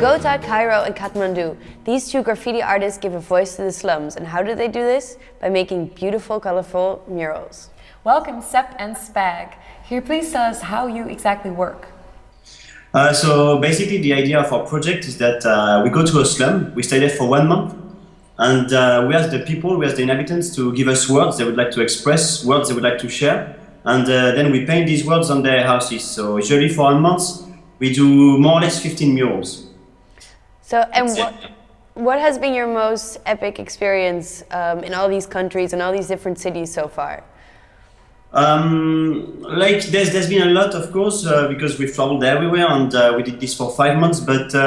Bogota, Cairo, and Kathmandu. These two graffiti artists give a voice to the slums. And how do they do this? By making beautiful, colorful murals. Welcome, Sep and Spag. Here, please tell us how you exactly work? Uh, so basically the idea of our project is that uh, we go to a slum, we stay there for one month, and uh, we ask the people, we ask the inhabitants to give us words they would like to express, words they would like to share, and uh, then we paint these words on their houses. So usually for a month, we do more or less 15 murals. So, and what, what has been your most epic experience um, in all these countries and all these different cities so far? Um, like there's there's been a lot, of course, uh, because we've traveled everywhere and uh, we did this for five months. But uh,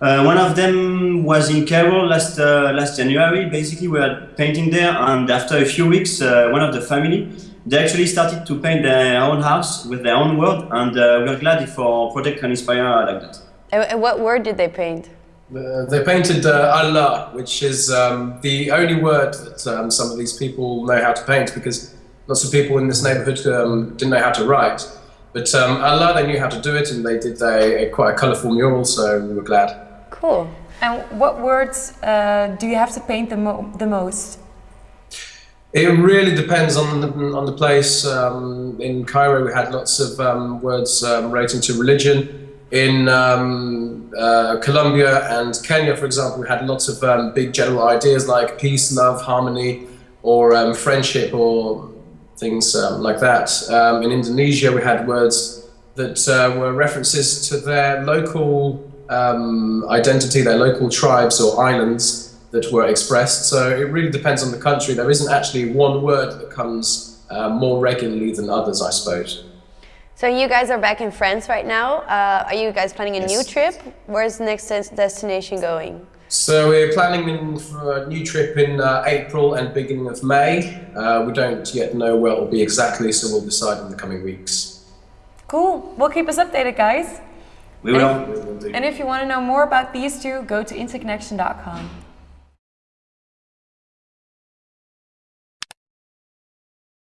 uh one of them was in Cairo last uh, last January. Basically, we were painting there, and after a few weeks, uh, one of the family they actually started to paint their own house with their own word, and we're glad if our project can inspire like that. And what word did they paint? They painted uh, Allah, which is um, the only word that um, some of these people know how to paint because lots of people in this neighborhood um, didn't know how to write. But um, Allah, they knew how to do it and they did a, a quite a colourful mural, so we were glad. Cool. And what words uh, do you have to paint the, mo the most? It really depends on the, on the place. Um, in Cairo, we had lots of um, words relating to religion. In um, uh, Colombia and Kenya, for example, we had lots of um, big general ideas like peace, love, harmony, or um, friendship, or things um, like that. Um, in Indonesia, we had words that uh, were references to their local um, identity, their local tribes or islands that were expressed. So it really depends on the country. There isn't actually one word that comes uh, more regularly than others, I suppose. So you guys are back in France right now. Uh, are you guys planning a yes. new trip? Where's the next destination going? So we're planning for a new trip in uh, April and beginning of May. Uh, we don't yet know where it will be exactly, so we'll decide in the coming weeks. Cool. We'll keep us updated, guys. We will. And if, and if you want to know more about these two, go to interconnection.com.